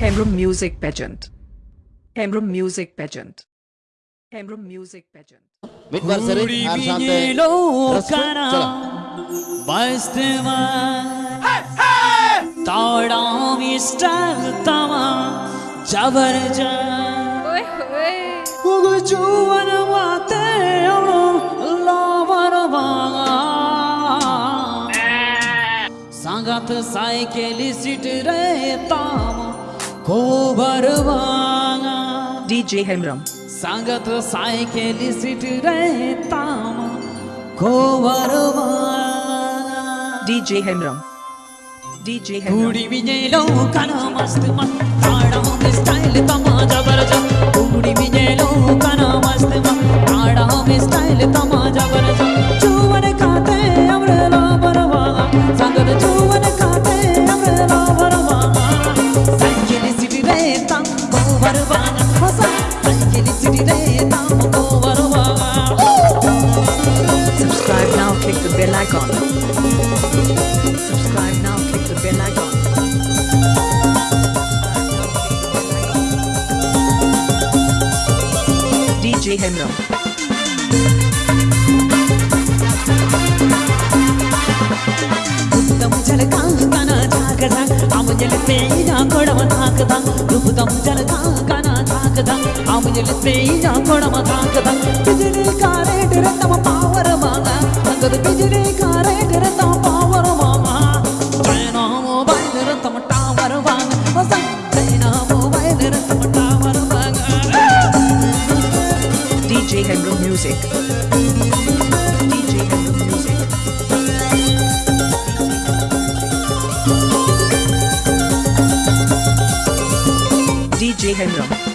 Hemrum Music Pageant. Hemrum Music Pageant. Hemrum Music Pageant. Mit Varsari, Uri Arsante, vinyelo Restaurant, kana चलो bastema ताड़ा mister तमा जबरजा ओए होए उगु जुवन वाते अमरो लावर बागा सांगत साइकिल सीट रे ताम कोबर बागा DJ Hemrum. सांगत साइकिल सीट रे ताम कोबर बागा DJ Hemrum. DJ Hemrum. कुड़ी विजयलो काना मस्त मस्त ताड़ा में style Subscribe now, click the bell icon. Subscribe now, click the bell icon. DJ Hemro. ಾಕದ ಅಮಜಲ ಪೇಯ ಕೊಡವ ಹಾಕದ ದುಬುದಂ ಜಲ ಕಾಕ தாக்குதா அமுஞ்சலி ஸ்பெயினா குணம தாக்குதா பிஜிலி காரே டிரத்தம பாவரமாங்க அங்கது பிஜிலி காரே டிரத்தம பாவரமாமா சைனா மொபைல் நிரத்தம டாவரவாங்க சைனா மொபைல் நிரத்தம டாவரவாங்க DJ Henry Music DJ Henry Music DJ Henry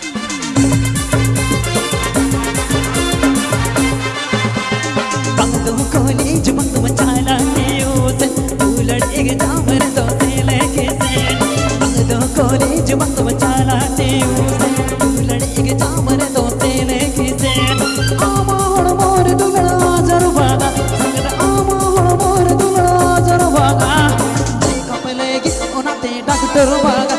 തൊട്ടുരുവാക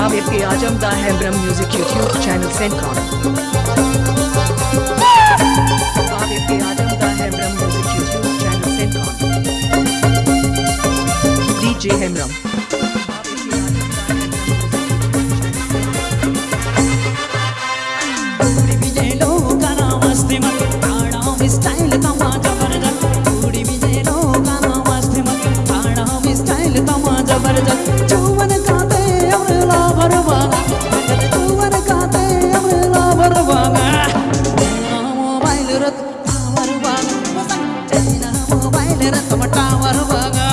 आप इसके है ब्रह्म म्यूज़िक यूट्यूब चैनल सेंट्रॉन आप इसके आजमदा है म्यूज़िक यूट्यूब चैनल ज़बरदस्त चुवन खाते अमरेला भरवागा चुवन खाते अमरेला भरवागा मोबाइल रत टावर वागा चैना मोबाइल रत टावर वागा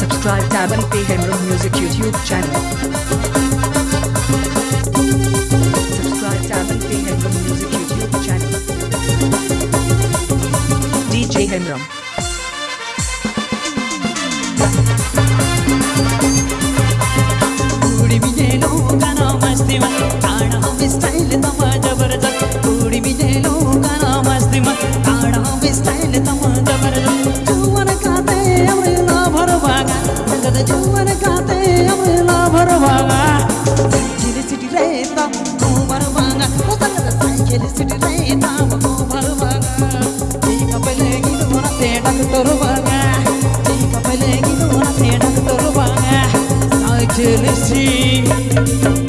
Subscribe tab and pay Hemrum Music YouTube channel. Subscribe tab and pay Hemrum Music YouTube channel. DJ Hemrum. Thank you.